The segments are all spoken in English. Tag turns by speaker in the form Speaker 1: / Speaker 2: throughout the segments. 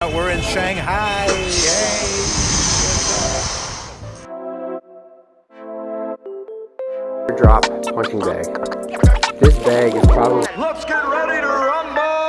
Speaker 1: We're in Shanghai. Yay.
Speaker 2: Drop punching bag. This bag is probably.
Speaker 1: Let's get ready to rumble.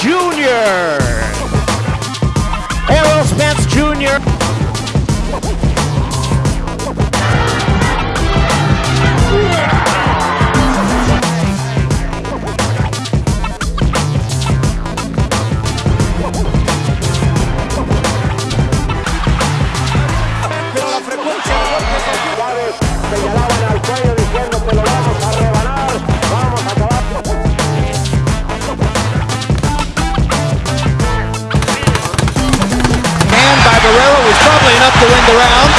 Speaker 1: Jr. early enough to win the
Speaker 3: round.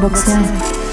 Speaker 3: Box down.